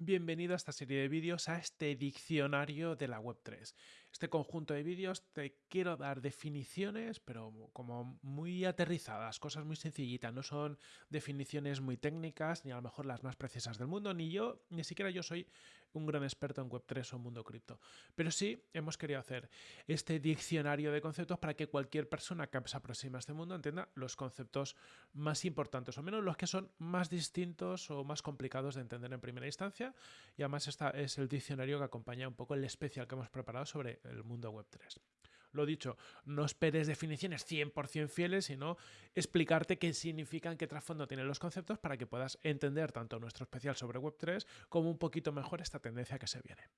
Bienvenido a esta serie de vídeos, a este diccionario de la Web3. Este conjunto de vídeos te quiero dar definiciones, pero como muy aterrizadas, cosas muy sencillitas, no son definiciones muy técnicas, ni a lo mejor las más precisas del mundo, ni yo, ni siquiera yo soy un gran experto en Web3 o mundo cripto. Pero sí hemos querido hacer este diccionario de conceptos para que cualquier persona que se aproxime a este mundo entienda los conceptos más importantes, o menos los que son más distintos o más complicados de entender en primera instancia y además esta es el diccionario que acompaña un poco el especial que hemos preparado sobre el mundo web 3. Lo dicho, no esperes definiciones 100% fieles, sino explicarte qué significan, qué trasfondo tienen los conceptos para que puedas entender tanto nuestro especial sobre Web3 como un poquito mejor esta tendencia que se viene.